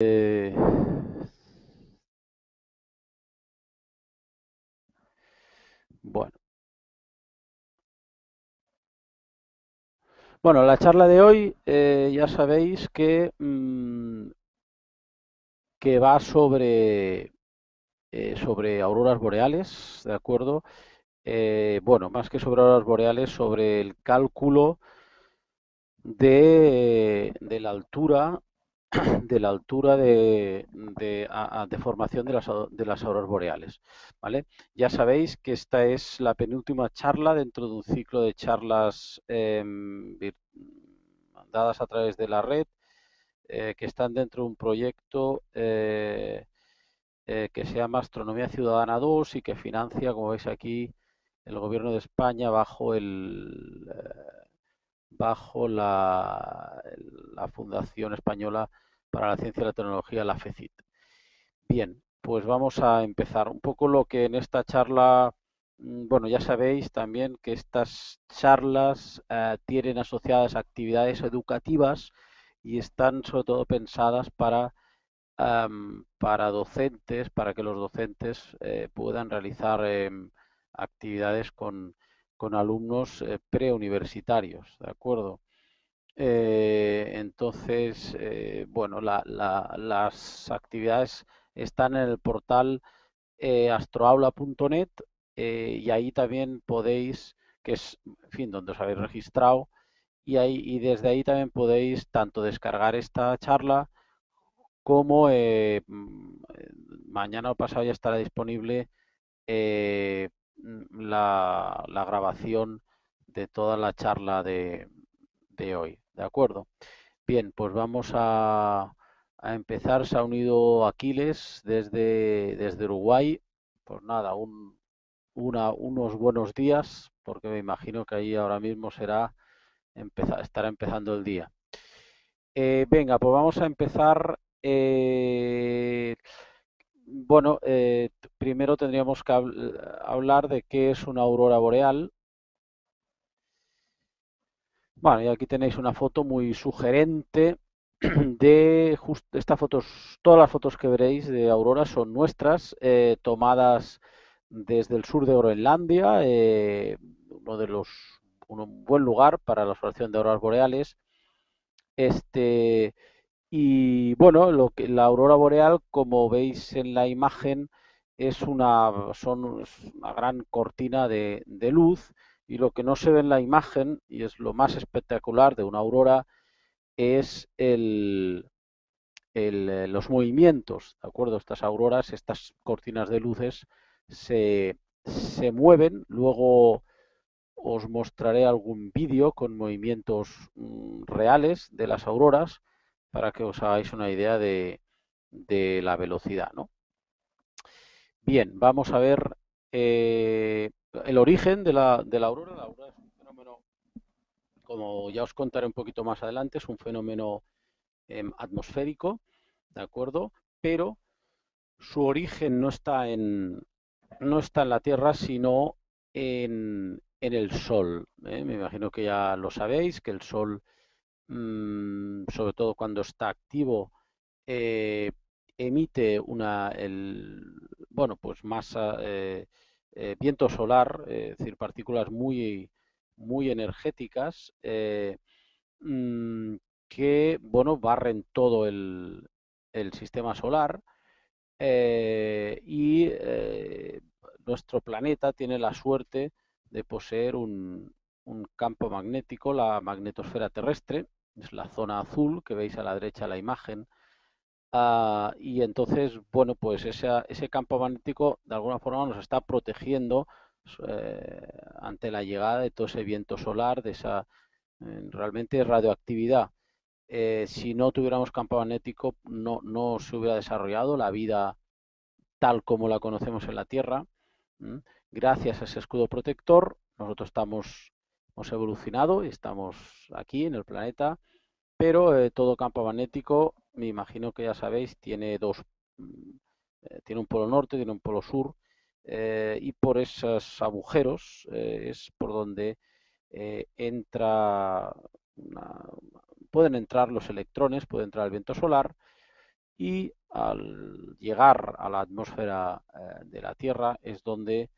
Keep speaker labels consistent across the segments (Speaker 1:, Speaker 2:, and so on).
Speaker 1: Eh, bueno. Bueno, la charla de hoy eh, ya sabéis que, mm, que va sobre, eh, sobre auroras boreales, ¿de acuerdo? bueno, más que sobre auroras boreales, sobre el cálculo de, de la altura de la altura de, formación de las, de las auroras boreales. ¿vale? Ya sabéis que esta es la penúltima charla dentro de un ciclo de charlas em, dadas a través de la red eh, que están dentro de un proyecto eh, eh, que se llama Astronomía Ciudadana 2 y que financia, como veis aquí, el Gobierno de España bajo el bajo la, Fundación Española para la Ciencia y la Tecnología, la FECIT. Bien, pues vamos a empezar. Un poco lo que en esta charla, mm, bueno, ya sabéis también que estas charlas eh, tienen asociadas actividades educativas y están sobre todo pensadas para, para docentes, para que los docentes eh, puedan realizar em, actividades con, con alumnos eh, preuniversitarios, ¿de acuerdo? Eh, entonces, eh, bueno, las actividades están en el portal astroaula.net y ahí también podéis, que es, en fin, donde os habéis registrado, y, ahí, y desde ahí también podéis tanto descargar esta charla como mm, mañana o pasado ya estará disponible la, grabación de toda la charla de, hoy. ¿De acuerdo? Bien, pues vamos a, empezar. Se ha unido Aquiles desde, desde Uruguay. Pues nada, un, una, unos buenos días, porque me imagino que ahí ahora mismo será empezar, estará empezando el día. Eh, venga, pues vamos a empezar. Eh, bueno, eh, primero tendríamos que hablar de qué es una aurora boreal. Bueno, y aquí tenéis una foto muy sugerente de esta fotos, todas las fotos que veréis de auroras son nuestras, eh, tomadas desde el sur de Groenlandia, eh, uno de los un buen lugar para la observación de auroras boreales. Este y bueno, lo que, la aurora boreal, como veis en la imagen, es una, son una gran cortina de, luz y lo que no se ve en la imagen, y es lo más espectacular de una aurora, es el, eh, los movimientos, ¿de acuerdo? Estas auroras, estas cortinas de luces se, se mueven, luego os mostraré algún vídeo con movimientos mm, reales de las auroras para que os hagáis una idea de, la velocidad. ¿no? Bien, vamos a ver eh, el origen de la, de la aurora. La aurora es un fenómeno, como ya os contaré un poquito más adelante, es un fenómeno em, atmosférico, ¿de acuerdo? Pero su origen no está en, no está en la Tierra, sino en, en el Sol. ¿eh? Me imagino que ya lo sabéis, que el Sol Mm, sobre todo cuando está activo, eh, emite una, el, bueno, pues masa, eh, eh, viento solar, es decir, partículas muy, muy energéticas mm, que, bueno, barren todo el, el sistema solar y nuestro planeta tiene la suerte de poseer un, un campo magnético, la magnetosfera terrestre, es la zona azul que veis a la derecha de la imagen. Ah, y entonces, bueno, pues ese campo magnético de alguna forma nos está protegiendo eh, ante la llegada de todo ese viento solar, de esa eh, realmente radioactividad. Eh, si no tuviéramos campo magnético, no, no se hubiera desarrollado la vida tal como la conocemos en la Tierra. Gracias a ese escudo protector, nosotros estamos, hemos evolucionado y estamos aquí en el planeta pero eh, todo campo magnético, me imagino que ya sabéis, tiene dos, mm, eh, tiene un polo norte, tiene un polo sur, eh, y por esos agujeros es por donde entra, pueden entrar los electrones, puede entrar el viento solar, y al llegar a la atmósfera de la Tierra es donde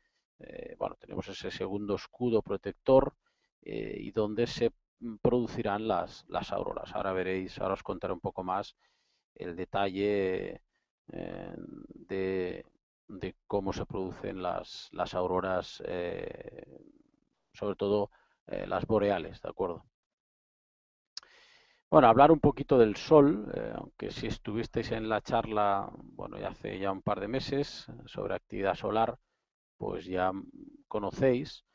Speaker 1: bueno, tenemos ese segundo escudo protector y donde se producirán las, las auroras. Ahora veréis, ahora os contaré un poco más el detalle de, de, cómo se producen las, las auroras, sobre todo las boreales, ¿de acuerdo? Bueno, hablar un poquito del sol, eh, aunque si estuvisteis en la charla, bueno, ya hace ya un par de meses sobre actividad solar, pues ya conocéis,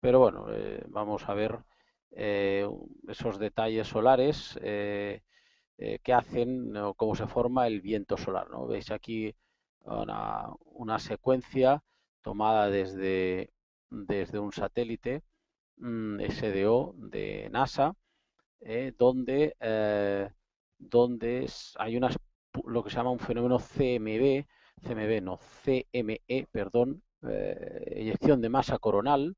Speaker 1: pero bueno, eh, vamos a ver eh, esos detalles solares que hacen o cómo se forma el viento solar, ¿no? Veis aquí una, secuencia tomada desde, desde un satélite mm, SDO de NASA, eh, donde, eh, donde hay lo que se llama un fenómeno CMB, CMB no, CME, perdón, eh, eyección de masa coronal,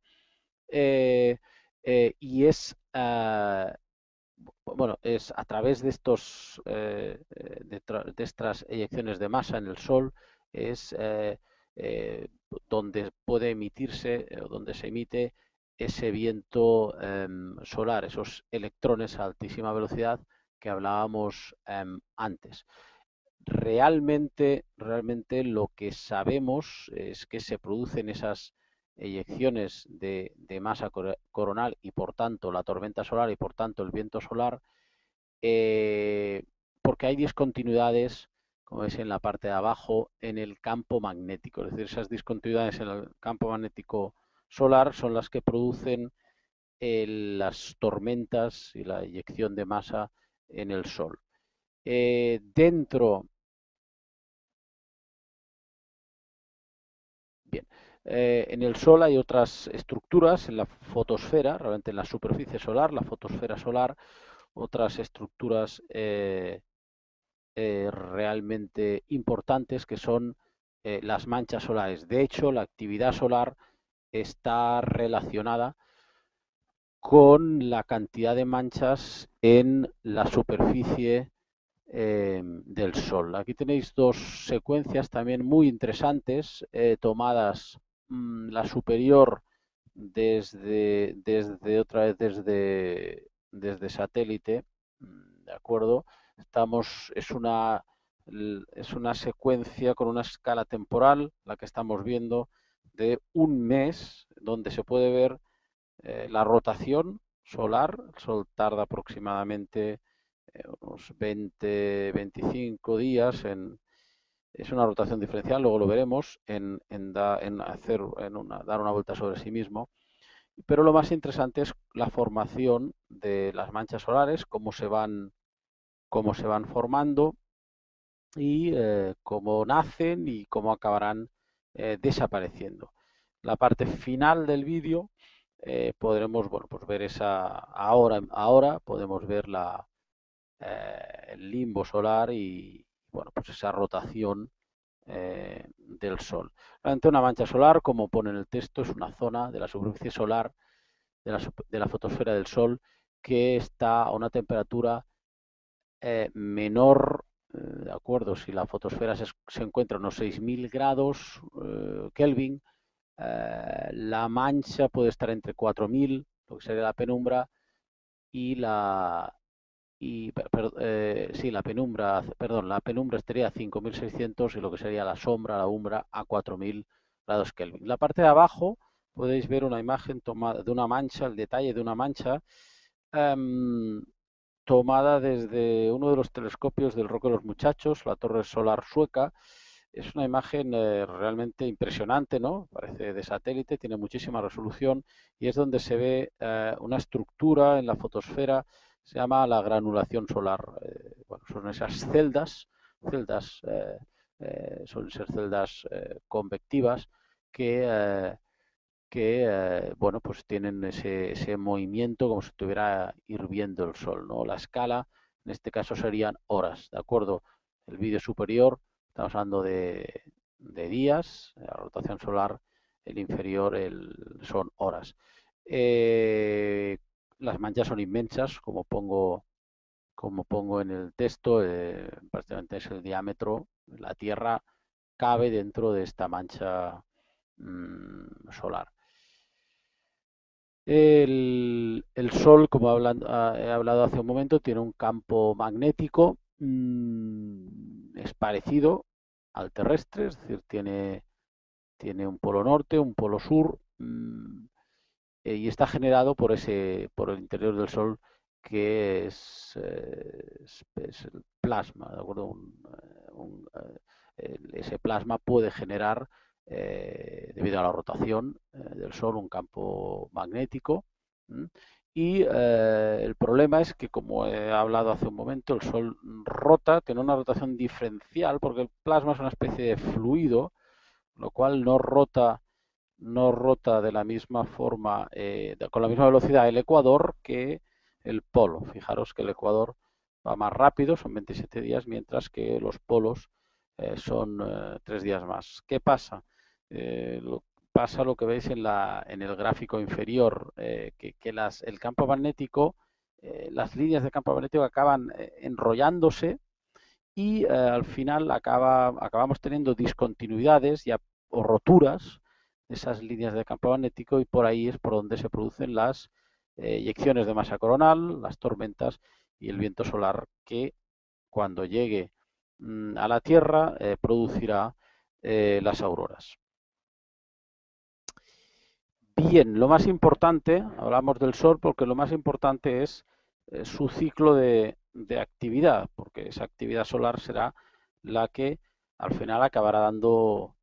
Speaker 1: y es, bueno, es a través de estos, de, de, estas eyecciones de masa en el Sol, es donde puede emitirse, o donde se emite ese viento em, solar, esos electrones a altísima velocidad que hablábamos em, antes. Realmente, realmente lo que sabemos es que se producen esas eyecciones de, masa coronal y por tanto la tormenta solar y por tanto el viento solar, eh, porque hay discontinuidades, como veis en la parte de abajo, en el campo magnético. Es decir, esas discontinuidades en el campo magnético solar son las que producen eh, las tormentas y la eyección de masa en el Sol. Eh, dentro Bien. Eh, en el Sol hay otras estructuras, en la fotosfera, realmente en la superficie solar, la fotosfera solar, otras estructuras realmente importantes que son las manchas solares. De hecho, la actividad solar está relacionada con la cantidad de manchas en la superficie eh, del Sol. Aquí tenéis dos secuencias también muy interesantes, eh, tomadas mm, la superior desde, desde otra vez desde, desde satélite, mm, ¿de acuerdo? Estamos, es una, es una secuencia con una escala temporal, la que estamos viendo, de un mes donde se puede ver eh, la rotación solar. El Sol tarda aproximadamente eh, unos 20-25 días en... Es una rotación diferencial, luego lo veremos, en, en, hacer, en una, dar una vuelta sobre sí mismo. Pero lo más interesante es la formación de las manchas solares, cómo se van, cómo se van formando y eh, cómo nacen y cómo acabarán eh, desapareciendo. La parte final del vídeo eh, podremos bueno, pues ver esa ahora, ahora podemos ver la, eh, el limbo solar y bueno, pues esa rotación del Sol. Realmente una mancha solar, como pone en el texto, es una zona de la superficie solar de la, de la fotosfera del Sol que está a una temperatura menor de acuerdo, si la fotosfera se, encuentra a unos 6.000 grados eh, Kelvin, eh, la mancha puede estar entre 4.000, lo que sería la penumbra, y la y eh, sí, la penumbra, perdón, la penumbra estaría a 5.600 y lo que sería la sombra, la umbra a 4.000 grados Kelvin. La parte de abajo podéis ver una imagen tomada de una mancha, el detalle de una mancha em, tomada desde uno de los telescopios del Roque de los Muchachos, la torre solar sueca. Es una imagen eh, realmente impresionante, ¿no? Parece de satélite, tiene muchísima resolución y es donde se ve eh, una estructura en la fotosfera, se llama la granulación solar. Eh, son esas celdas, celdas suelen ser celdas convectivas que que eh, bueno pues tienen ese, ese, movimiento como si estuviera hirviendo el sol no la escala en este caso serían horas de acuerdo el vídeo superior estamos hablando de, días la rotación solar el inferior el, son horas. Eh, las manchas son inmensas como pongo como pongo en el texto, eh, prácticamente es el diámetro, la Tierra cabe dentro de esta mancha mm, solar. El, Sol, como ah, he hablado hace un momento, tiene un campo magnético, mm, es parecido al terrestre, es decir, tiene, tiene un polo norte, un polo sur, mm, y está generado por, ese, por el interior del Sol que es, eh, el plasma, ¿de acuerdo? Eh, eh, ese plasma puede generar, debido a la rotación del Sol, un campo magnético. Y el problema es que, como he hablado hace un momento, el Sol rota, tiene una rotación diferencial, porque el plasma es una especie de fluido, lo cual no rota no rota de la misma forma, con la misma velocidad el ecuador que el polo. Fijaros que el Ecuador va más rápido, son 27 días, mientras que los polos eh, son eh, tres días más. ¿Qué pasa? Eh, pasa lo que veis en, la, en el gráfico inferior, que, las, el campo magnético, las líneas de campo magnético acaban enrollándose y al final acaba, acabamos teniendo discontinuidades o roturas esas líneas de campo magnético y por ahí es por donde se producen las eh, de masa coronal, las tormentas y el viento solar que cuando llegue mm, a la Tierra eh, producirá eh, las auroras. Bien, lo más importante, hablamos del Sol porque lo más importante es su ciclo de, actividad, porque esa actividad solar será la que al final acabará dando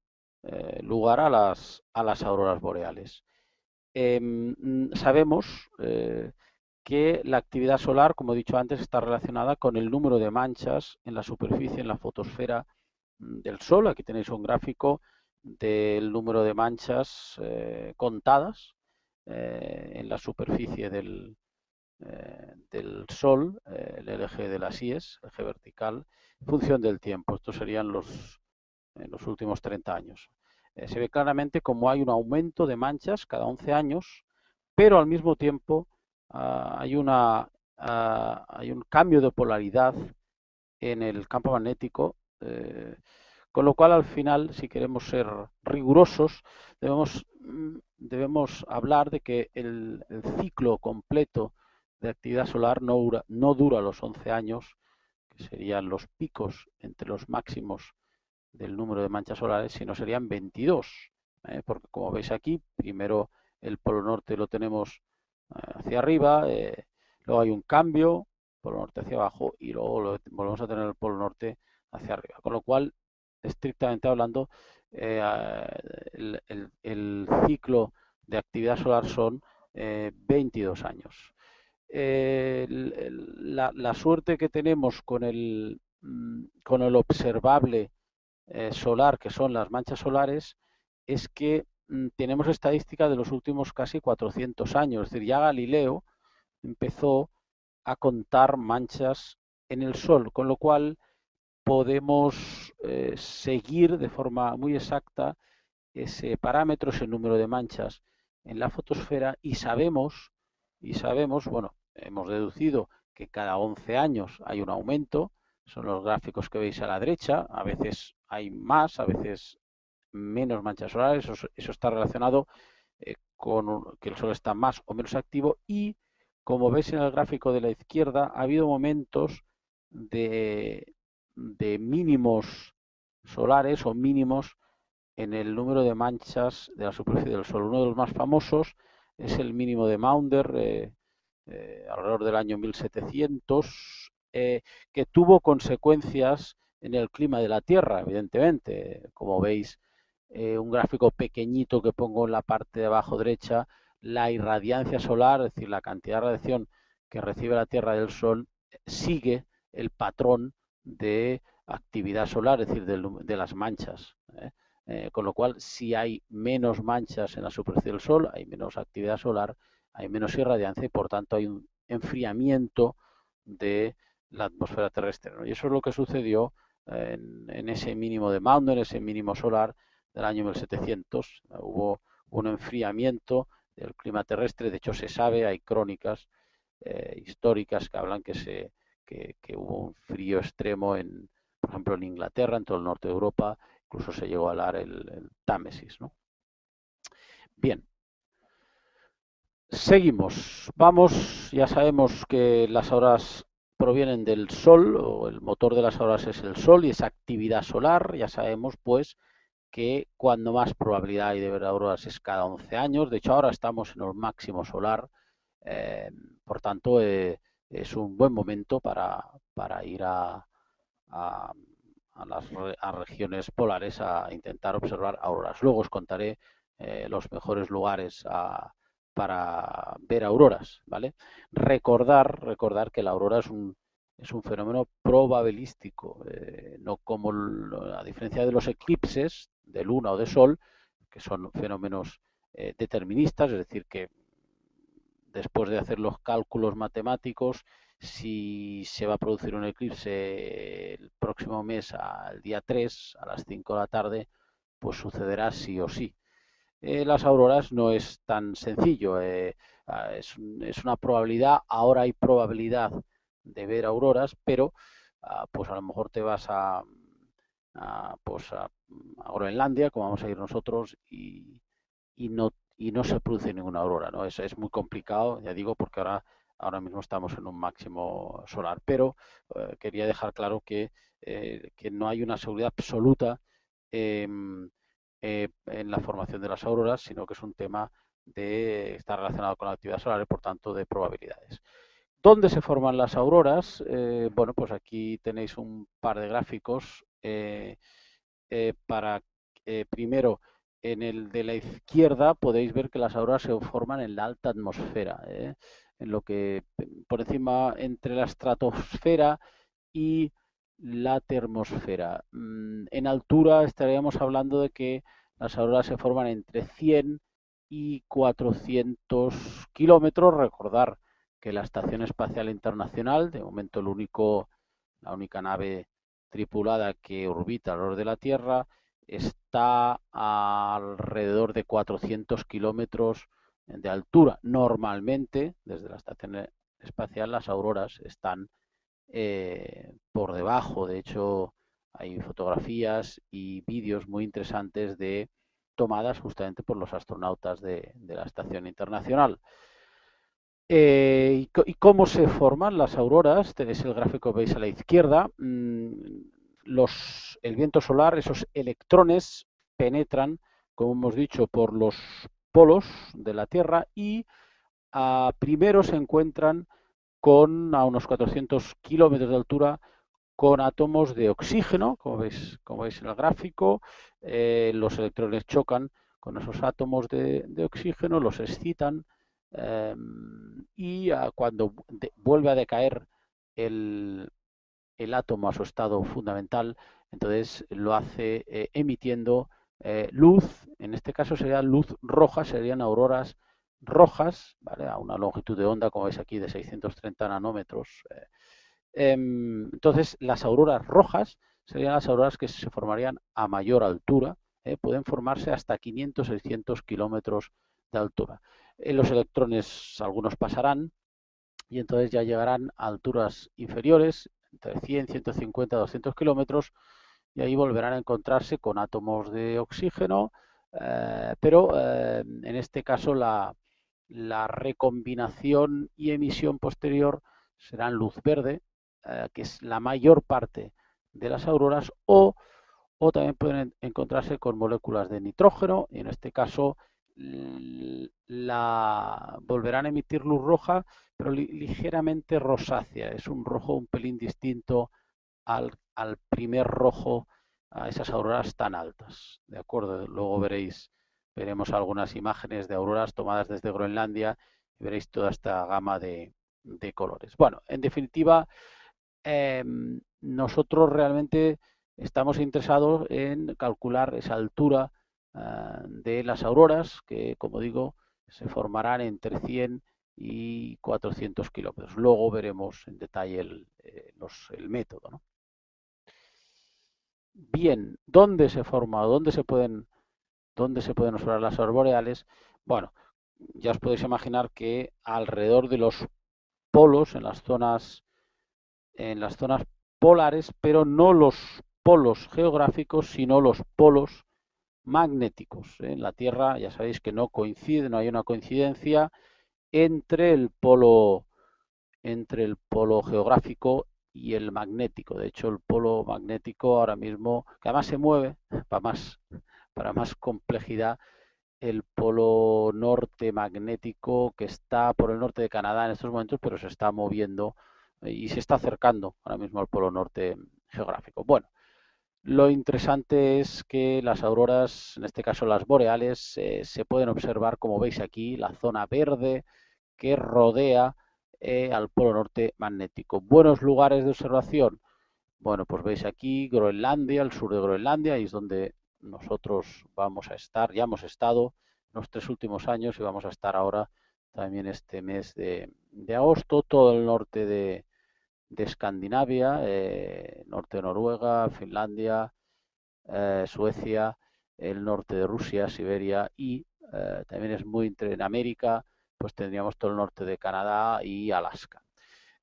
Speaker 1: lugar a las, a las auroras boreales. Em, mm, sabemos eh, que la actividad solar, como he dicho antes, está relacionada con el número de manchas en la superficie, en la fotosfera mm, del Sol. Aquí tenéis un gráfico del número de manchas eh, contadas eh, en la superficie del, del Sol, el eje de las IES, el eje vertical, en función del tiempo. Estos serían los, los últimos 30 años. Eh, se ve claramente como hay un aumento de manchas cada 11 años, pero al mismo tiempo ah, hay, una, ah, hay un cambio de polaridad en el campo magnético, eh, con lo cual al final, si queremos ser rigurosos, debemos, mm, debemos hablar de que el, ciclo completo de actividad solar no no dura los 11 años, que serían los picos entre los máximos del número de manchas solares, sino serían 22. ¿eh? Porque como veis aquí, primero el polo norte lo tenemos eh, hacia arriba, eh, luego hay un cambio, polo norte hacia abajo, y luego volvemos a tener el polo norte hacia arriba. Con lo cual, estrictamente hablando, el, ciclo de actividad solar son 22 años. La, la, suerte que tenemos con el, mm, con el observable eh, solar, que son las manchas solares, es que mm, tenemos estadística de los últimos casi 400 años. Es decir, ya Galileo empezó a contar manchas en el Sol, con lo cual podemos eh, seguir de forma muy exacta ese parámetro, ese número de manchas en la fotosfera y sabemos, y sabemos, bueno, hemos deducido que cada 11 años hay un aumento, son los gráficos que veis a la derecha, a veces hay más, a veces menos manchas solares, eso, está relacionado eh, con que el Sol está más o menos activo y como veis en el gráfico de la izquierda ha habido momentos de, de mínimos solares o mínimos en el número de manchas de la superficie del Sol. Uno de los más famosos es el mínimo de Maunder, eh, eh, alrededor del año 1700, que tuvo consecuencias en el clima de la Tierra, evidentemente. Como veis, eh, un gráfico pequeñito que pongo en la parte de abajo derecha, la irradiancia solar, es decir, la cantidad de radiación que recibe la Tierra del Sol, sigue el patrón de actividad solar, es decir, de, las manchas. ¿eh? Eh, con lo cual, si hay menos manchas en la superficie del Sol, hay menos actividad solar, hay menos irradiancia y por tanto hay un enfriamiento de la atmósfera terrestre. Y eso es lo que sucedió en, ese mínimo de Maunder, en ese mínimo solar del año 1700. Hubo un enfriamiento del clima terrestre, de hecho se sabe, hay crónicas eh, históricas que hablan que se, que, hubo un frío extremo en, por ejemplo, en Inglaterra, en todo el norte de Europa, incluso se llegó a hablar el, el Támesis, ¿no? Bien, seguimos. Vamos, ya sabemos que las auroras provienen del Sol, o el motor de las auroras es el Sol y esa actividad solar. Ya sabemos, pues, que cuando más probabilidad hay de ver auroras es cada 11 años. De hecho, ahora estamos en el máximo solar, eh, por tanto, eh, es un buen momento para, ir a, las regiones polares a intentar observar auroras. Luego os contaré eh, los mejores lugares para ver auroras, ¿vale? Recordar, recordar que la aurora es un, es un fenómeno probabilístico, no como a diferencia de los eclipses, de luna o de sol, que son fenómenos eh, deterministas, es decir, que después de hacer los cálculos matemáticos, si se va a producir un eclipse el próximo mes al día 3 a las 5 de la tarde, pues sucederá sí o sí. Eh, las auroras no es tan sencillo, eh, ah, es, es, una probabilidad, ahora hay probabilidad de ver auroras, pero ah, pues a lo mejor te vas a, a, pues a, Groenlandia, como vamos a ir nosotros, y, no, y no se produce ninguna aurora. ¿no? Es, muy complicado, ya digo, porque ahora, ahora mismo estamos en un máximo solar. Pero eh, quería dejar claro que, eh, que, no hay una seguridad absoluta em, eh, en la formación de las auroras, sino que es un tema de estar relacionado con la actividad solar y por tanto de probabilidades. ¿Dónde se forman las auroras? bueno, pues aquí tenéis un par de gráficos eh, eh, para eh, primero en el de la izquierda podéis ver que las auroras se forman en la alta atmósfera, en lo que por encima entre la estratosfera y la termosfera. Mm, en altura estaríamos hablando de que las auroras se forman entre 100 y 400 kilómetros. Recordar que la Estación Espacial Internacional, de momento el único, la única nave tripulada que orbita alrededor de la Tierra está a alrededor de 400 kilómetros de altura. Normalmente, desde la estación espacial, las auroras están eh, por debajo. De hecho, hay fotografías y vídeos muy interesantes de tomadas justamente por los astronautas de la estación internacional. Eh, y, cómo se forman las auroras? Tenéis el gráfico que veis a la izquierda. Mm, el viento solar, esos electrones penetran, como hemos dicho, por los polos de la Tierra y primero se encuentran con a unos 400 kilómetros de altura con átomos de oxígeno, como veis, como veis en el gráfico. Eh, los electrones chocan con esos átomos de oxígeno, los excitan Em, y cuando vuelve a decaer el, átomo a su estado fundamental, entonces lo hace eh, emitiendo eh, luz, en este caso sería luz roja, serían auroras rojas, a una longitud de onda, como veis aquí, de 630 nanómetros. Eh. Em, entonces, las auroras rojas serían las auroras que se formarían a mayor altura, pueden formarse hasta 500-600 kilómetros de altura. Eh, los electrones, algunos pasarán y entonces ya llegarán a alturas inferiores, entre 100, 150, 200 kilómetros, y ahí volverán a encontrarse con átomos de oxígeno, eh, pero eh, en este caso la, recombinación y emisión posterior serán luz verde, que es la mayor parte de las auroras, o, o también pueden encontrarse con moléculas de nitrógeno, y en este caso la volverán a emitir luz roja, pero ligeramente rosácea. Es un rojo un pelín distinto al, primer rojo a esas auroras tan altas. De acuerdo, luego veréis, veremos algunas imágenes de auroras tomadas desde Groenlandia y veréis toda esta gama de, colores. Bueno, en definitiva, em, nosotros realmente estamos interesados en calcular esa altura Ah, de las auroras, que como digo, se formarán entre 100 y 400 kilómetros. Luego veremos en detalle el, eh, método. Bien, ¿dónde se forma? ¿Dónde se pueden, dónde se pueden observar las arboreales? Bueno, ya os podéis imaginar que alrededor de los polos, en las zonas en las zonas polares, pero no los polos geográficos, sino los polos magnéticos. En la Tierra ya sabéis que no coincide, no hay una coincidencia entre el polo entre el polo geográfico y el magnético. De hecho, el polo magnético ahora mismo, que además se mueve, para más, para más complejidad, el polo norte magnético que está por el norte de Canadá en estos momentos, pero se está moviendo y se está acercando ahora mismo al polo norte geográfico. Bueno, lo interesante es que las auroras, en este caso las boreales, eh, se pueden observar, como veis aquí, la zona verde que rodea eh, al polo norte magnético. Buenos lugares de observación. Bueno, pues veis aquí Groenlandia, el sur de Groenlandia, y es donde nosotros vamos a estar, ya hemos estado los tres últimos años y vamos a estar ahora también este mes de, agosto, todo el norte de, Escandinavia, eh, norte de Noruega, Finlandia, eh, Suecia, el norte de Rusia, Siberia y eh, también es muy en América, pues tendríamos todo el norte de Canadá y Alaska.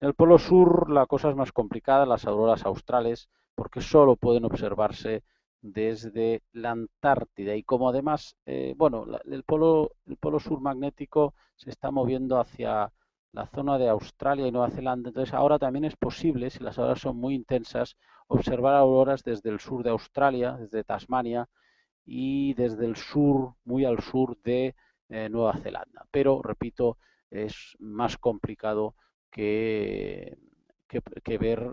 Speaker 1: En el polo sur la cosa es más complicada, las auroras australes, porque solo pueden observarse desde la Antártida y como además, eh, bueno, el polo, el polo sur magnético se está moviendo hacia la zona de Australia y Nueva Zelanda, entonces ahora también es posible, si las auroras son muy intensas, observar auroras desde el sur de Australia, desde Tasmania y desde el sur, muy al sur de eh, Nueva Zelanda. Pero, repito, es más complicado que, que ver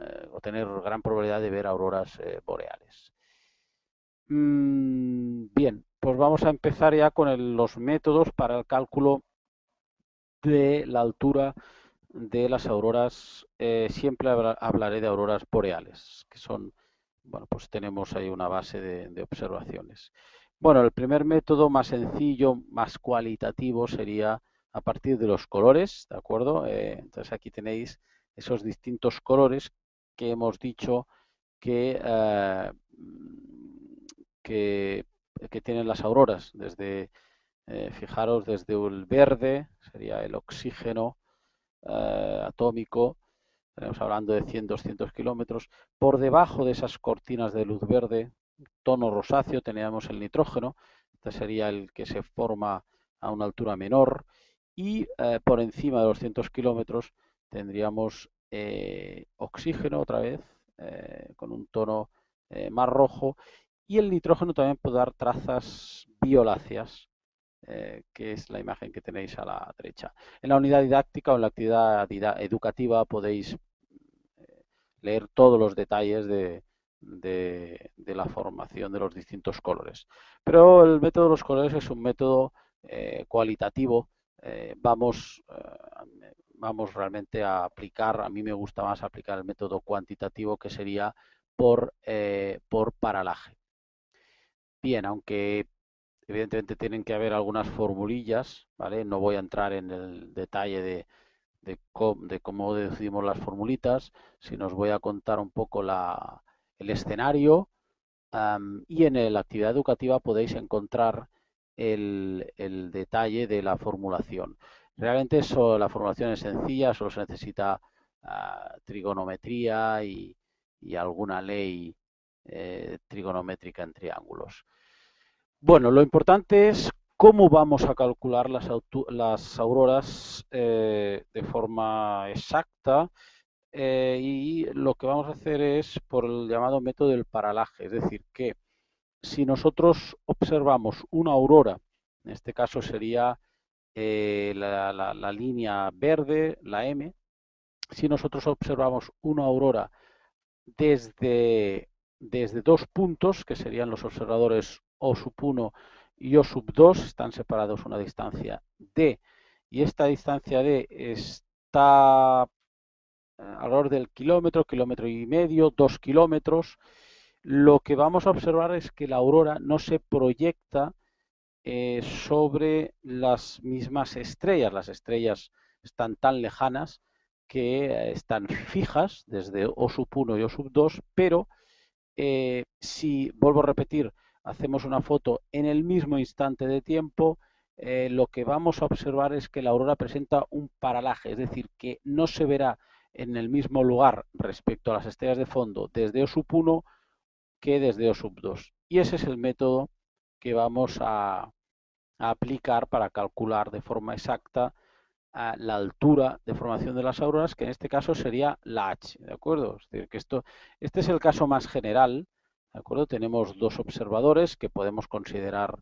Speaker 1: eh, o tener gran probabilidad de ver auroras eh, boreales. Mm, bien, pues vamos a empezar ya con los métodos para el cálculo de la altura de las auroras. Eh, siempre hablaré de auroras boreales, que son, bueno, pues tenemos ahí una base de, observaciones. Bueno, el primer método más sencillo, más cualitativo sería a partir de los colores, ¿de acuerdo? entonces aquí tenéis esos distintos colores que hemos dicho que, eh, que, tienen las auroras. Desde, eh, fijaros, desde el verde, sería el oxígeno eh, atómico, estaremos hablando de 100-200 kilómetros. Por debajo de esas cortinas de luz verde, tono rosáceo, teníamos el nitrógeno, este sería el que se forma a una altura menor, y por encima de los 100 kilómetros tendríamos eh, oxígeno otra vez, eh, con un tono eh, más rojo, y el nitrógeno también puede dar trazas violáceas, que es la imagen que tenéis a la derecha. En la unidad didáctica o en la actividad educativa podéis leer todos los detalles de, de, la formación de los distintos colores. Pero el método de los colores es un método cualitativo. vamos vamos realmente a aplicar, a mí me gusta más aplicar el método cuantitativo que sería por, eh, por paralaje. Bien, aunque evidentemente tienen que haber algunas formulillas, ¿vale? No voy a entrar en el detalle de, de, cómo decidimos las formulitas, sino os voy a contar un poco la, el escenario y en la actividad educativa podéis encontrar el, el detalle de la formulación. Realmente eso, la formulación es sencilla, solo se necesita ah, trigonometría y, alguna ley eh, trigonométrica en triángulos. Bueno, lo importante es cómo vamos a calcular las, auroras eh, de forma exacta eh, y lo que vamos a hacer es por el llamado método del paralaje, es decir, que si nosotros observamos una aurora, en este caso sería eh, la, línea verde, la M, si nosotros observamos una aurora desde, desde dos puntos, que serían los observadores O sub 1 y O sub 2, están separados una distancia D, y esta distancia D está eh, alrededor del kilómetro, kilómetro y medio, dos kilómetros, lo que vamos a observar es que la aurora no se proyecta eh, sobre las mismas estrellas. Las estrellas están tan lejanas que eh, están fijas desde O sub 1 y O sub 2, pero eh, si, vuelvo a repetir, hacemos una foto en el mismo instante de tiempo, lo que vamos a observar es que la aurora presenta un paralaje, es decir, que no se verá en el mismo lugar respecto a las estrellas de fondo desde O sub 1 que desde O sub 2. Y ese es el método que vamos a, aplicar para calcular de forma exacta la altura de formación de las auroras, que en este caso sería la H, ¿de acuerdo? Es decir, que esto, este es el caso más general, ¿de acuerdo? Tenemos dos observadores que podemos considerar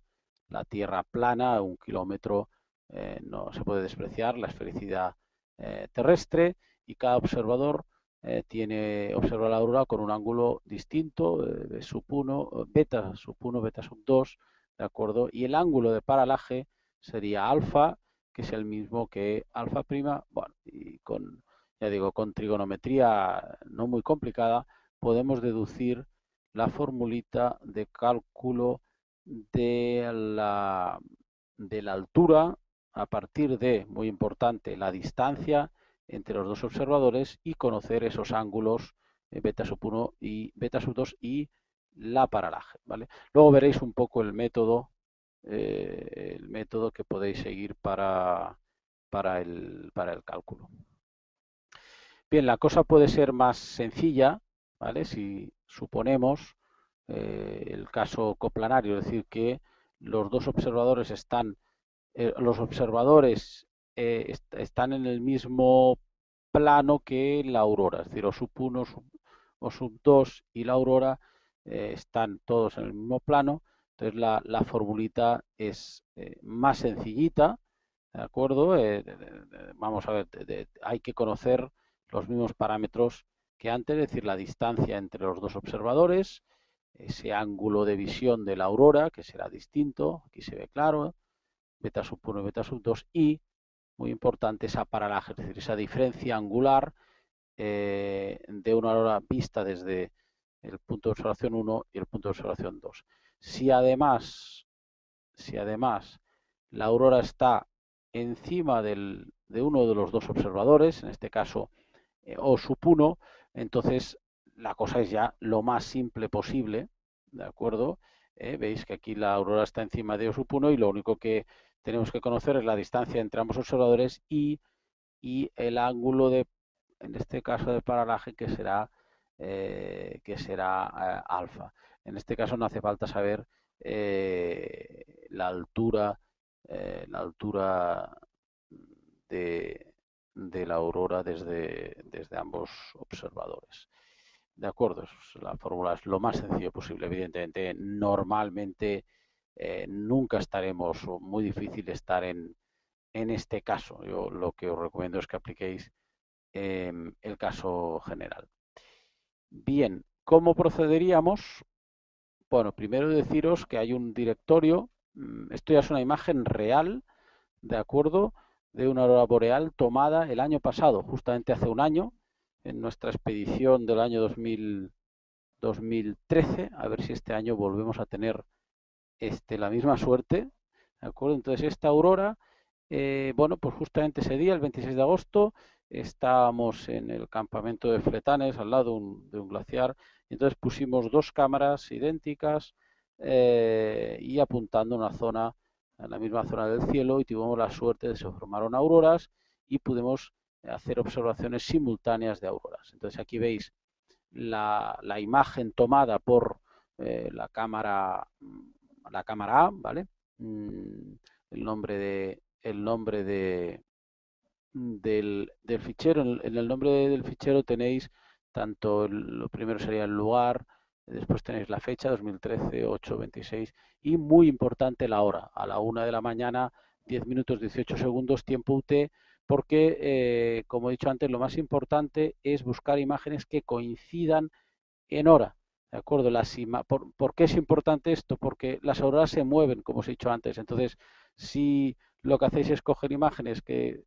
Speaker 1: la Tierra plana, un kilómetro eh, no se puede despreciar, la esfericidad eh, terrestre, y cada observador eh, tiene observa la aurora con un ángulo distinto, de sub 1, beta sub 1, beta sub 2, ¿de acuerdo? Y el ángulo de paralaje sería alfa, que es el mismo que alfa prima, bueno, y con, ya digo, con trigonometría no muy complicada, podemos deducir la formulita de cálculo de la, de la altura a partir de, muy importante, la distancia entre los dos observadores y conocer esos ángulos eh, beta sub 1 y beta sub 2 y la paralaje. ¿vale? Luego veréis un poco el método, eh, el método que podéis seguir para, para, el, para el cálculo. Bien, la cosa puede ser más sencilla, ¿vale? Si suponemos eh, el caso coplanario, es decir, que los dos observadores están, los observadores están en el mismo plano que la aurora, es decir, o sub 1 o sub 2 y la aurora eh, están todos en el mismo plano, entonces la, la formulita es eh, más sencillita, ¿de acuerdo? Eh, vamos a ver, hay que conocer los mismos parámetros que antes, es decir, la distancia entre los dos observadores, ese ángulo de visión de la aurora, que será distinto, aquí se ve claro, beta sub 1 y beta sub 2, y, muy importante, esa paralaje, es decir, esa diferencia angular de una aurora vista desde el punto de observación 1 y el punto de observación 2. Si además, si además la aurora está encima de uno de los dos observadores, en este caso eh, O sub 1, entonces la cosa es ya lo más simple posible, ¿de acuerdo? Eh, veis que aquí la aurora está encima de O sub 1 y lo único que tenemos que conocer es la distancia entre ambos observadores y, y el ángulo de, en este caso de paralaje, que será eh, que será eh, alfa. En este caso no hace falta saber la altura, la altura de, la aurora desde, desde ambos observadores. De acuerdo, la fórmula es lo más sencillo posible. Evidentemente, normalmente nunca estaremos, o muy difícil estar en, en este caso. Yo lo que os recomiendo es que apliquéis el caso general. Bien, ¿cómo procederíamos? Bueno, primero deciros que hay un directorio, mm, esto ya es una imagen real, ¿de acuerdo? De una aurora boreal tomada el año pasado, justamente hace un año, en nuestra expedición del año 2013, a ver si este año volvemos a tener este, la misma suerte. Entonces esta aurora, eh, bueno, pues justamente ese día, el 26 de agosto, estábamos en el campamento de Fletanes, al lado de un glaciar, y entonces pusimos dos cámaras idénticas eh, y apuntando una zona, en la misma zona del cielo, y tuvimos la suerte de que se formaron auroras y pudimos hacer observaciones simultáneas de auroras. Entonces aquí veis la, imagen tomada por eh, la cámara la cámara A, ¿vale? Mm, el nombre de el nombre de, del, fichero. En el nombre del fichero tenéis tanto, lo primero sería el lugar, después tenéis la fecha, 2013, 8, 26, y muy importante la hora, a la 1 de la mañana, 10 minutos 18 segundos, tiempo UT, porque, eh, como he dicho antes, lo más importante es buscar imágenes que coincidan en hora. ¿De acuerdo? Las por, ¿Por qué es importante esto? Porque las auroras se mueven, como os he dicho antes. Entonces, si lo que hacéis es coger imágenes que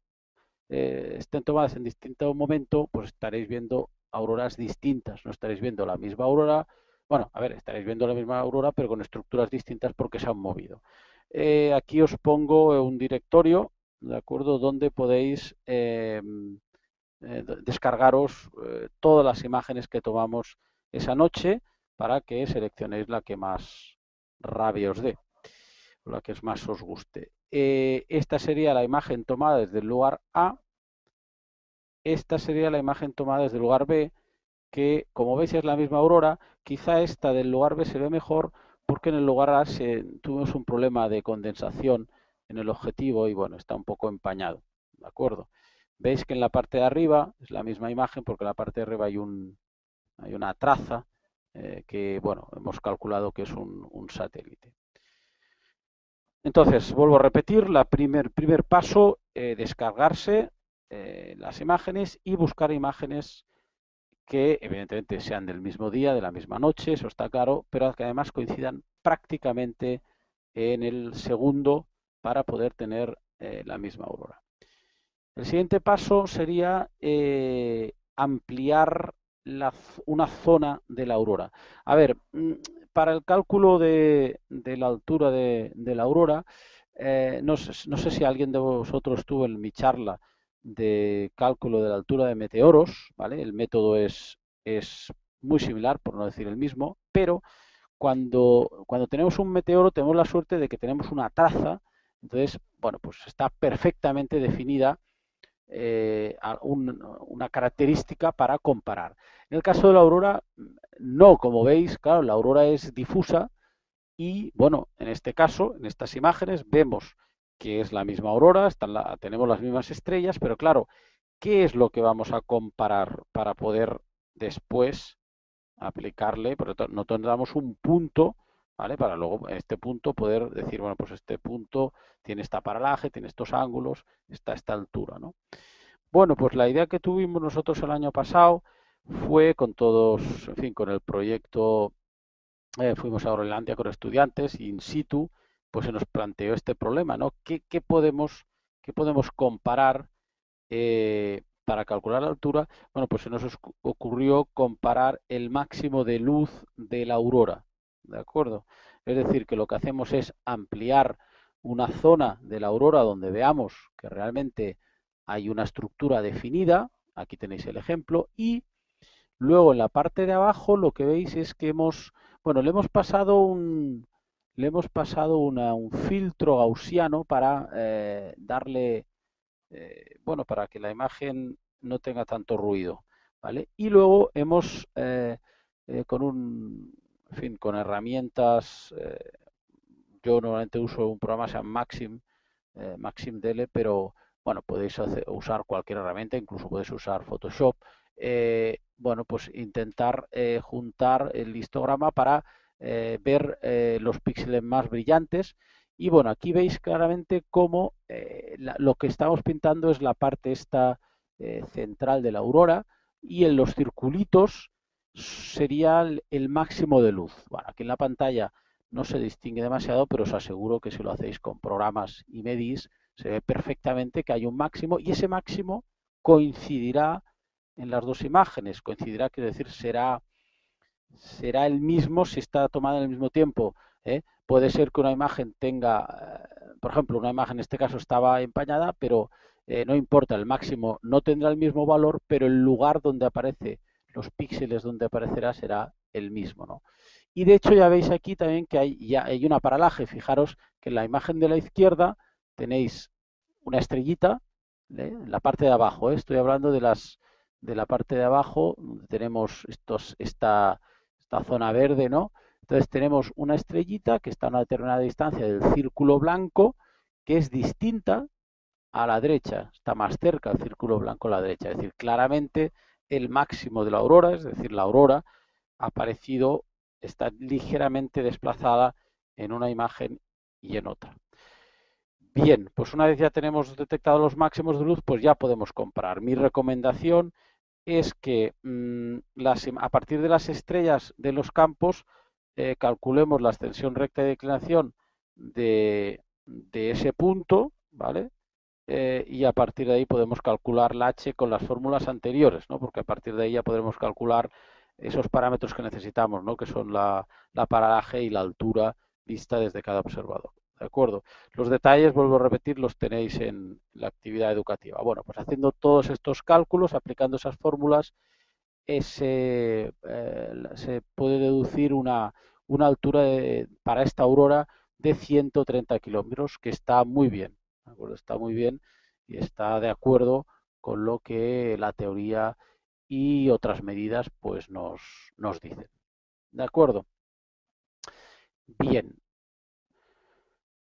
Speaker 1: eh, estén tomadas en distinto momento, pues estaréis viendo auroras distintas, no estaréis viendo la misma aurora, bueno, a ver, estaréis viendo la misma aurora, pero con estructuras distintas porque se han movido. Eh, aquí os pongo un directorio, ¿de acuerdo?, donde podéis em, eh, descargaros todas las imágenes que tomamos esa noche para que seleccionéis la que más rabia os dé, la que más os guste. esta sería la imagen tomada desde el lugar A esta sería la imagen tomada desde el lugar B, que como veis es la misma aurora, quizá esta del lugar B se ve mejor porque en el lugar A tuvimos un problema de condensación en el objetivo y bueno, está un poco empañado, ¿de acuerdo? Veis que en la parte de arriba es la misma imagen porque en la parte de arriba hay, un, hay una traza eh, que, bueno, hemos calculado que es un, satélite. Entonces, vuelvo a repetir, el primer, primer paso, eh, descargarse eh, las imágenes y buscar imágenes que evidentemente sean del mismo día, de la misma noche, eso está claro, pero que además coincidan prácticamente en el segundo para poder tener la misma aurora. El siguiente paso sería eh, ampliar una zona de la aurora. A ver, mm, para el cálculo de, la altura de, la aurora, eh, no, sé, si alguien de vosotros tuvo en mi charla de cálculo de la altura de meteoros, ¿vale? El método es, es muy similar, por no decir el mismo, pero cuando, cuando tenemos un meteoro tenemos la suerte de que tenemos una traza, entonces, bueno, pues está perfectamente definida eh, una característica para comparar. En el caso de la aurora, no, como veis, claro, la aurora es difusa y, bueno, en este caso, en estas imágenes, vemos que es la misma aurora, tenemos las mismas estrellas, pero claro, ¿qué es lo que vamos a comparar para poder después aplicarle? Porque nosotros damos un punto, ¿vale? Para luego en este punto poder decir, bueno, pues este punto tiene esta paralaje, tiene estos ángulos, está esta altura, ¿no? Bueno, pues la idea que tuvimos nosotros el año pasado fue con todos, en fin, con el proyecto, eh, fuimos a Groenlandia con estudiantes in situ, pues se nos planteó este problema, ¿no? ¿Qué, podemos, qué podemos comparar eh, para calcular la altura? Bueno, pues se nos ocurrió comparar el máximo de luz de la aurora, ¿de acuerdo? Es decir, que lo que hacemos es ampliar una zona de la aurora donde veamos que realmente hay una estructura definida, aquí tenéis el ejemplo, y luego en la parte de abajo lo que veis es que hemos, bueno, le hemos pasado un, le hemos pasado un filtro gaussiano para eh, darle, eh, bueno, para que la imagen no tenga tanto ruido, ¿vale? Y luego hemos, eh, con un, en fin, con herramientas yo normalmente uso un programa que se llama Maxim, eh, Maxim DL, pero bueno, podéis usar cualquier herramienta, incluso podéis usar Photoshop. Eh, bueno, pues intentar eh, juntar el histograma para ver los píxeles más brillantes. Y bueno, aquí veis claramente cómo lo que estamos pintando es la parte esta central de la aurora y en los circulitos sería el máximo de luz. Bueno, aquí en la pantalla no se distingue demasiado, pero os aseguro que si lo hacéis con programas y medis, se ve perfectamente que hay un máximo y ese máximo coincidirá en las dos imágenes. Coincidirá, quiere decir, será, será el mismo si está tomada en el mismo tiempo. ¿eh? Puede ser que una imagen tenga, eh, por ejemplo, una imagen en este caso estaba empañada, pero eh, no importa, el máximo no tendrá el mismo valor, pero el lugar donde aparece, los píxeles donde aparecerá será el mismo. ¿no? Y de hecho ya veis aquí también que hay, ya hay una paralaje. Fijaros que en la imagen de la izquierda tenéis una estrellita ¿eh? en la parte de abajo. ¿eh? Estoy hablando de las de la parte de abajo, donde tenemos estos, esta, esta zona verde, ¿no? Entonces tenemos una estrellita que está a una determinada distancia del círculo blanco, que es distinta a la derecha, está más cerca del círculo blanco a la derecha. Es decir, claramente el máximo de la aurora, es decir, la aurora, ha aparecido está ligeramente desplazada en una imagen y en otra. Bien, pues una vez ya tenemos detectado los máximos de luz, pues ya podemos comparar. Mi recomendación es que mm, a partir de las estrellas de los campos eh, calculemos la extensión recta de declinación de, ese punto, ¿vale? Eh, y a partir de ahí podemos calcular la H con las fórmulas anteriores, ¿no? Porque a partir de ahí ya podremos calcular esos parámetros que necesitamos, ¿no? que son la, paralaje y la altura vista desde cada observador. ¿De acuerdo? Los detalles, vuelvo a repetir, los tenéis en la actividad educativa. Bueno, pues haciendo todos estos cálculos, aplicando esas fórmulas, ese, eh, se puede deducir una, una altura para esta aurora de 130 kilómetros, que está muy bien. Está muy bien y está de acuerdo con lo que la teoría y otras medidas pues nos, nos dicen. ¿De acuerdo? Bien.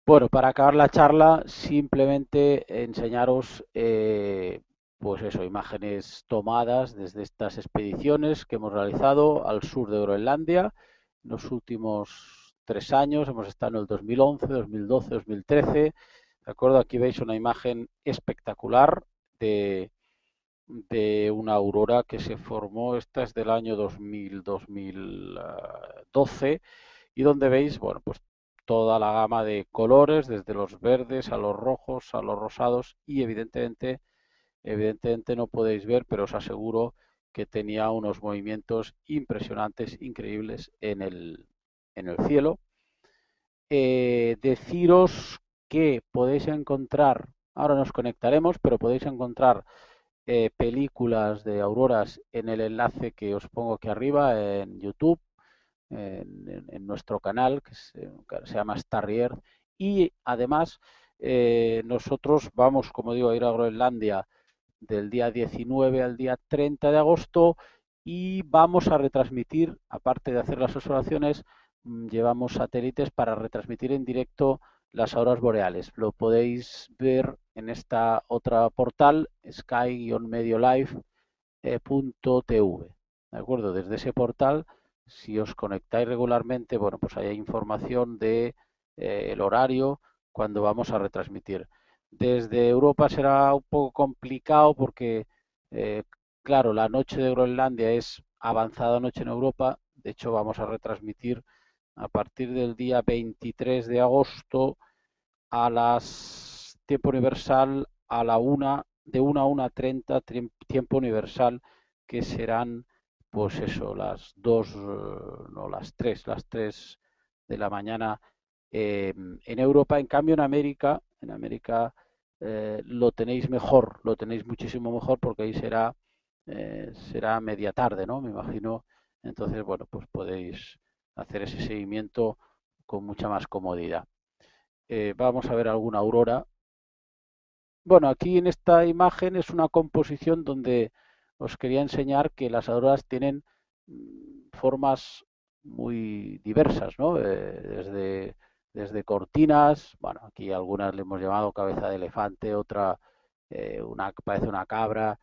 Speaker 1: Bueno, para acabar la charla, simplemente enseñaros, eh, pues eso, imágenes tomadas desde estas expediciones que hemos realizado al sur de Groenlandia. En los últimos tres años, hemos estado en el 2011, 2012, 2013. ¿De acuerdo? Aquí veis una imagen espectacular de, una aurora que se formó, esta es del año 2000, 2012, y donde veis, bueno, pues toda la gama de colores, desde los verdes a los rojos, a los rosados, y evidentemente, evidentemente no podéis ver, pero os aseguro que tenía unos movimientos impresionantes, increíbles en el, en el cielo. Eh, deciros que podéis encontrar, ahora nos conectaremos, pero podéis encontrar eh, películas de auroras en el enlace que os pongo aquí arriba en YouTube, en, nuestro canal que se, llama Starrier. Y además eh, nosotros vamos, como digo, a ir a Groenlandia del día 19 al día 30 de agosto y vamos a retransmitir, aparte de hacer las observaciones, mm, llevamos satélites para retransmitir en directo las auroras boreales. Lo podéis ver en esta otra portal, sky-mediolife.tv. ¿De acuerdo? Desde ese portal, si os conectáis regularmente, bueno, pues hay información de eh, el horario cuando vamos a retransmitir. Desde Europa será un poco complicado porque, eh, claro, la noche de Groenlandia es avanzada noche en Europa. De hecho, vamos a retransmitir a partir del día 23 de agosto a las tiempo universal a la una de 1 a 1.30 tiempo universal que serán pues eso las 2 no las 3 las 3 de la mañana eh, en Europa. En cambio en América en América eh, lo tenéis mejor lo tenéis muchísimo mejor porque ahí será eh, será media tarde no me imagino. Entonces bueno pues podéis hacer ese seguimiento con mucha más comodidad eh, vamos a ver alguna aurora. Bueno, aquí en esta imagen es una composición donde os quería enseñar que las auroras tienen mm, formas muy diversas, ¿no? Eh, desde, desde cortinas, bueno, aquí algunas le hemos llamado cabeza de elefante, otra eh, una parece una cabra,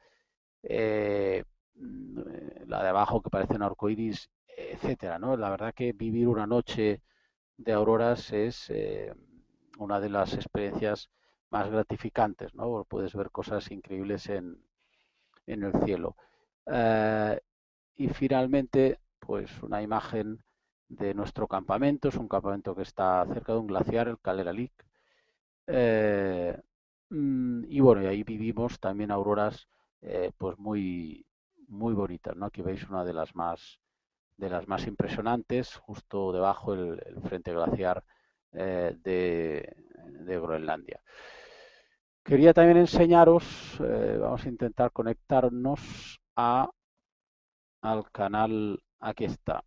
Speaker 1: mm, la de abajo que parece un arcoiris, etcétera, ¿no? La verdad que vivir una noche de auroras es una de las experiencias más gratificantes, ¿no? Puedes ver cosas increíbles en, en el cielo. Eh, y finalmente, pues una imagen de nuestro campamento, es un campamento que está cerca de un glaciar, el Caleralic. Eh, mm, y bueno, ahí vivimos también auroras eh, pues muy, muy bonitas, ¿no? Aquí veis una de las más de las más impresionantes, justo debajo el frente glaciar eh, de, Groenlandia. Quería también enseñaros, eh, vamos a intentar conectarnos a, al canal, aquí está,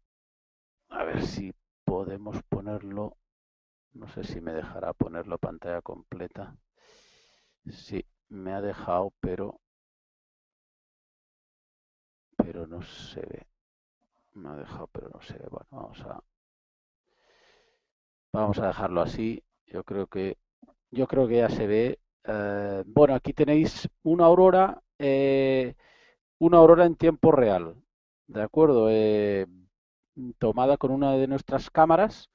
Speaker 1: a ver si podemos ponerlo, no sé si me dejará ponerlo pantalla completa, sí, me ha dejado, pero, pero no se ve, me ha dejado, pero no ve, bueno, vamos a Vamos a dejarlo así. Yo creo que yo creo que ya se ve. Eh, bueno, aquí tenéis una aurora, eh, una aurora en tiempo real, de acuerdo, eh, tomada con una de nuestras cámaras,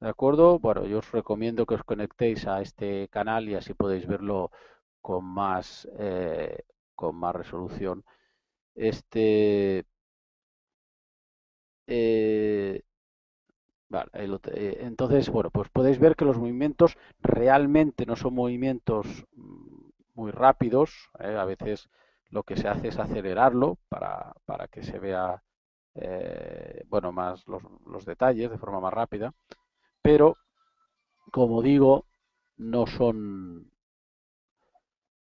Speaker 1: de acuerdo. Bueno, yo os recomiendo que os conectéis a este canal y así podéis verlo con más con más resolución. Este eh, entonces, bueno, pues podéis ver que los movimientos realmente no son movimientos mm, muy rápidos. ¿eh? A veces lo que se hace es acelerarlo para, para que se vea, eh, bueno, más los, los, detalles de forma más rápida. Pero, como digo, no son,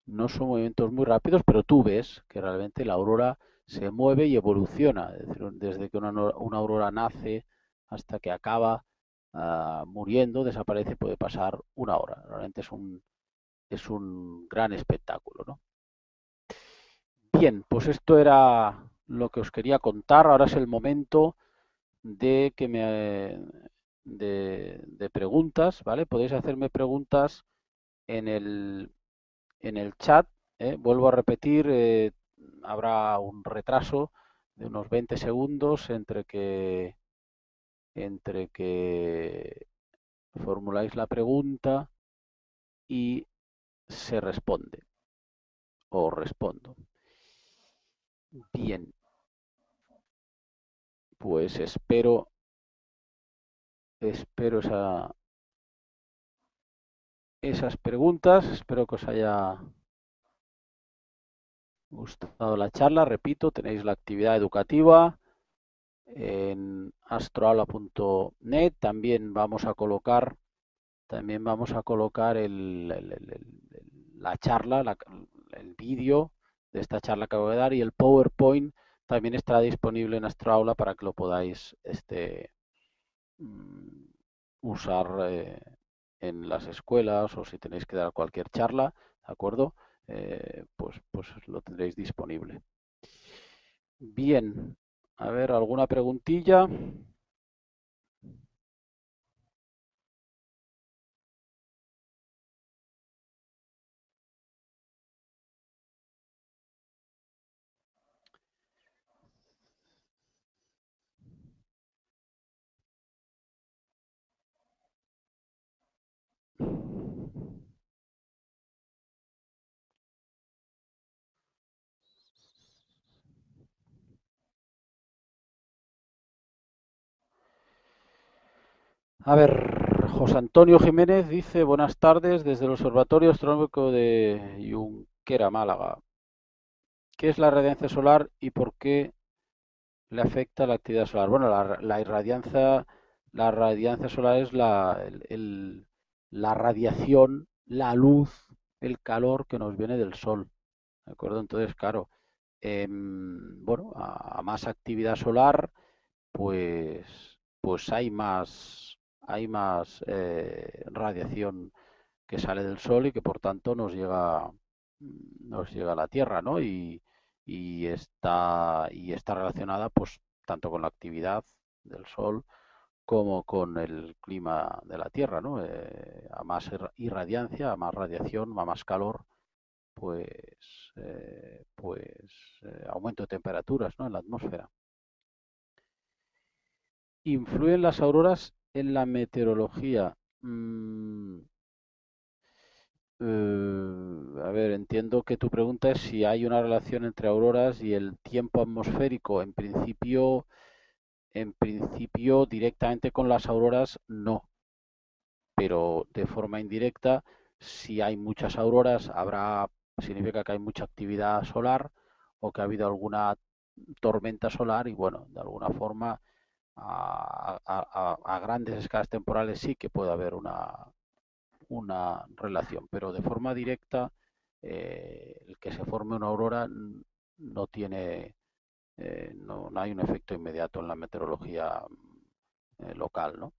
Speaker 1: no son movimientos muy rápidos, pero tú ves que realmente la aurora se mueve y evoluciona. Desde que una, una aurora nace hasta que acaba uh, muriendo, desaparece, puede pasar una hora. Realmente es un, es un gran espectáculo. ¿no? Bien, pues esto era lo que os quería contar. Ahora es el momento de que me de, preguntas, ¿vale? Podéis hacerme preguntas en el en el chat. ¿eh? Vuelvo a repetir, eh, habrá un retraso de unos 20 segundos entre que entre que formuláis la pregunta y se responde o respondo. Bien, pues espero espero esa esas preguntas, espero que os haya gustado la charla, repito, tenéis la actividad educativa en astroaula.net, también vamos a colocar también vamos a colocar el, la charla, el vídeo de esta charla que voy a dar y el PowerPoint también estará disponible en Astroaula para que lo podáis este, mm, usar eh, en las escuelas o si tenéis que dar cualquier charla, ¿de acuerdo? Eh, pues, pues lo tendréis disponible. Bien, a ver, ¿alguna preguntilla? A ver, José Antonio Jiménez dice, buenas tardes desde el Observatorio Astronómico de Junquera, Málaga. ¿Qué es la radiancia solar y por qué le afecta la actividad solar? Bueno, la, irradiancia, la radiancia solar es la, la radiación, la luz, el calor que nos viene del Sol. ¿De acuerdo? Entonces, claro, em, bueno, a, más actividad solar, pues, pues hay más hay más eh, radiación que sale del Sol y que por tanto nos llega, nos llega a la Tierra, ¿no? Y, está, y está relacionada pues tanto con la actividad del Sol como con el clima de la Tierra, ¿no? Eh, a más irradiancia, a más radiación, a más calor, pues, eh, pues aumento de temperaturas, ¿no? En la atmósfera. ¿Influyen las auroras en la meteorología. Mm, eh, a ver, entiendo que tu pregunta es si hay una relación entre auroras y el tiempo atmosférico. En principio, en principio directamente con las auroras no, pero de forma indirecta, si hay muchas auroras, habrá significa que hay mucha actividad solar o que ha habido alguna tormenta solar y bueno, de alguna forma a, grandes escalas temporales sí que puede haber una, una relación, pero de forma directa eh, el que se forme una aurora no tiene, eh, no, hay un efecto inmediato en la meteorología eh, local, ¿no?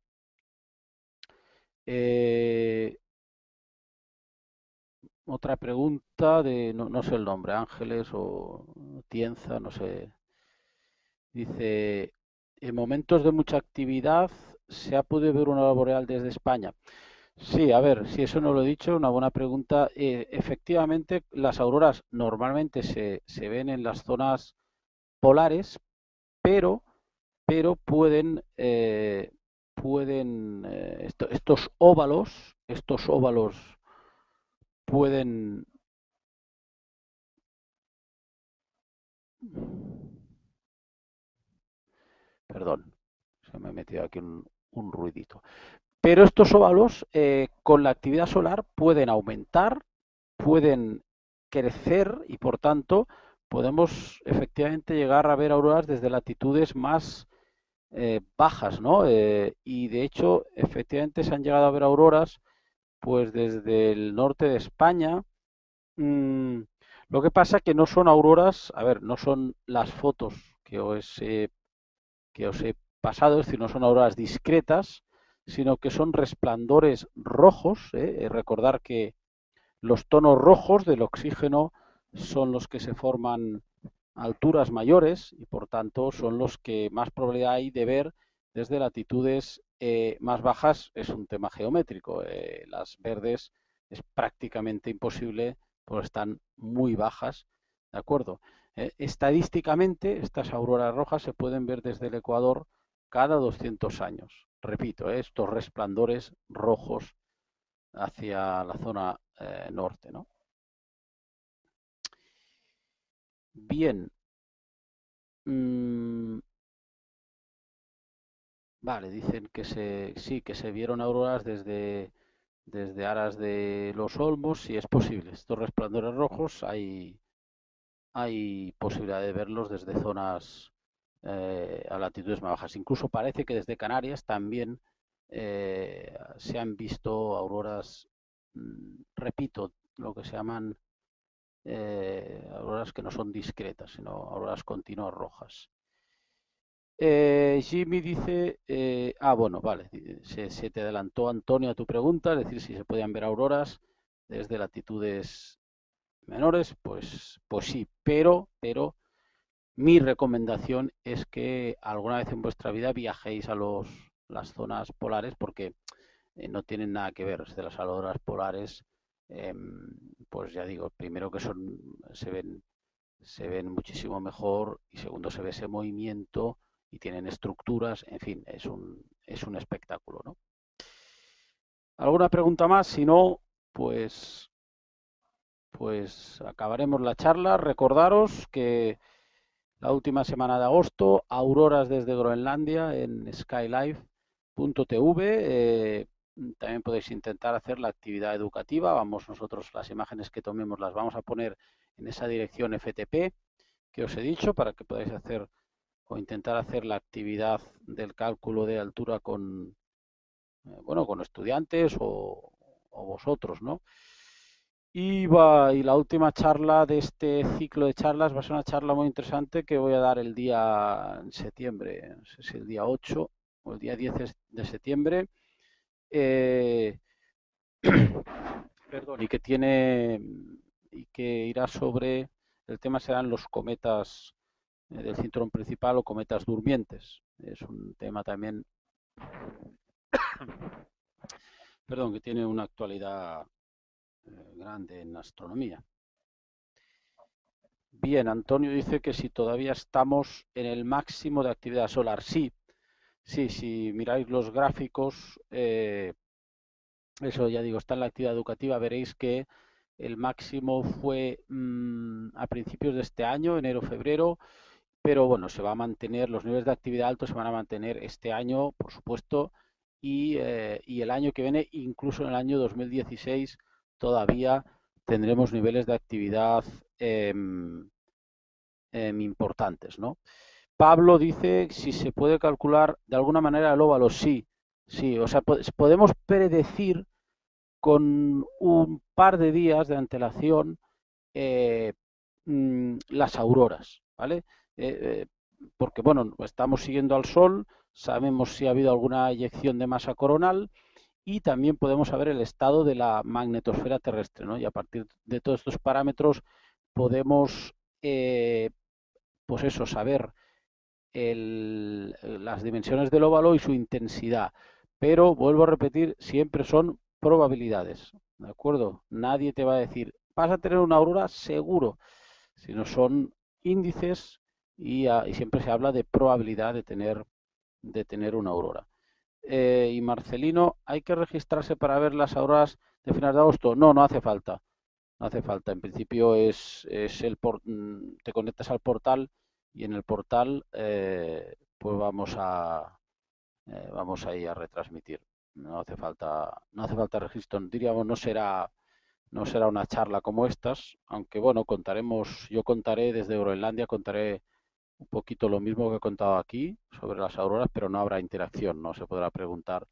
Speaker 1: otra pregunta de, no, no, sé el nombre, Ángeles o Tienza, no sé. Dice, en momentos de mucha actividad se ha podido ver una boreal desde España. Sí, a ver, si eso no lo he dicho, una buena pregunta. Eh, efectivamente, las auroras normalmente se, ven en las zonas polares, pero, pero pueden, eh, pueden eh, estos óvalos, estos óvalos pueden Perdón, se me ha metido aquí un, ruidito. Pero estos óvalos eh, con la actividad solar pueden aumentar, pueden crecer y por tanto podemos efectivamente llegar a ver auroras desde latitudes más eh, bajas, ¿no? Eh, y de hecho, efectivamente se han llegado a ver auroras pues desde el norte de España. Mm, lo que pasa que no son auroras, a ver, no son las fotos que os he que os he pasado, es decir, no son auroras discretas, sino que son resplandores rojos. ¿eh? Recordar que los tonos rojos del oxígeno son los que se forman a alturas mayores y por tanto son los que más probabilidad hay de ver desde latitudes eh, más bajas. Es un tema geométrico. Eh, las verdes es prácticamente imposible porque están muy bajas. ¿De acuerdo? Eh, estadísticamente, estas auroras rojas se pueden ver desde el Ecuador cada 200 años. Repito, estos resplandores rojos hacia la zona norte, ¿no? Bien. Mm. Vale, dicen que se, sí, que se vieron auroras desde, desde Aras de los Olmos, si es posible. Estos resplandores rojos hay, hay posibilidad de verlos desde zonas eh, a latitudes más bajas. Incluso parece que desde Canarias también eh, se han visto auroras, mm, repito, lo que se llaman eh, auroras que no son discretas, sino auroras continuas rojas. Jimmy dice, ah, bueno, vale, se, te adelantó Antonio a tu pregunta, es decir, si se podían ver auroras desde latitudes menores, pues, pues sí, pero, pero mi recomendación es que alguna vez en vuestra vida viajéis a los, las zonas polares porque no tienen nada que ver de las auroras polares Em, pues ya digo, primero que son, se ven, se ven muchísimo mejor y segundo se ve ese movimiento y tienen estructuras, en fin, es un, es un espectáculo, ¿no? ¿Alguna pregunta más? Si no, pues, pues acabaremos la charla. Recordaros que la última semana de agosto, auroras desde Groenlandia en skylife.tv. Eh, también podéis intentar hacer la actividad educativa. Vamos nosotros, las imágenes que tomemos las vamos a poner en esa dirección FTP que os he dicho para que podáis hacer o intentar hacer la actividad del cálculo de altura con, eh, bueno, con estudiantes o, vosotros, ¿no? Y, va, y la última charla de este ciclo de charlas va a ser una charla muy interesante que voy a dar el día en septiembre, no sé si el día 8 o el día 10 de septiembre eh, perdón, y que tiene y que irá sobre el tema serán los cometas eh, del cinturón principal o cometas durmientes. Es un tema también perdón, que tiene una actualidad grande en astronomía. Bien, Antonio dice que si todavía estamos en el máximo de actividad solar. Sí, Sí, si miráis los gráficos, eh, eso ya digo, está en la actividad educativa, veréis que el máximo fue mm, a principios de este año, enero-febrero, pero bueno, se va a mantener, los niveles de actividad altos se van a mantener este año, por supuesto, y, eh, y el año que viene, incluso en el año 2016, todavía tendremos niveles de actividad em, em, importantes, ¿no? Pablo dice si se puede calcular de alguna manera el óvalo. Sí, sí. O sea, podemos predecir con un par de días de antelación eh, mm, las auroras, ¿vale? Eh, eh, porque, bueno, estamos siguiendo al Sol, sabemos si ha habido alguna eyección de masa coronal y también podemos saber el estado de la magnetosfera terrestre, ¿no? Y a partir de todos estos parámetros podemos, pues eso, saber las dimensiones del óvalo y su intensidad. Pero, vuelvo a repetir, siempre son probabilidades. ¿De acuerdo? Nadie te va a decir, vas a tener una aurora seguro, sino son índices y, siempre se habla de probabilidad de tener, de tener una aurora. Eh, y Marcelino, ¿hay que registrarse para ver las auroras de finales de agosto? No, no hace falta. No hace falta. En principio es, es el mm, te conectas al portal y en el portal eh, pues vamos a eh, vamos ahí a retransmitir no hace falta no hace falta registro diríamos no será no será una charla como estas aunque bueno contaremos yo contaré desde Groenlandia contaré un poquito lo mismo que he contado aquí sobre las auroras pero no habrá interacción no se podrá preguntar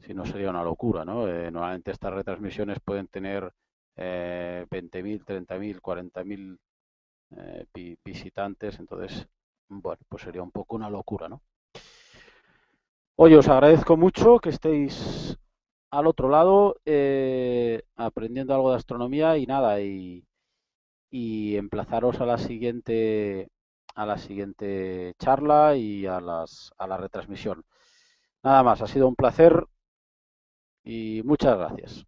Speaker 1: si no sería una locura no eh, normalmente estas retransmisiones pueden tener eh, 20.000 30.000 40.000 eh, visitantes, entonces, bueno, pues sería un poco una locura, ¿no? Oye, os agradezco mucho que estéis al otro lado eh, aprendiendo algo de astronomía y nada, y, y emplazaros a la siguiente a la siguiente charla y a, las, a la retransmisión. Nada más, ha sido un placer y muchas gracias.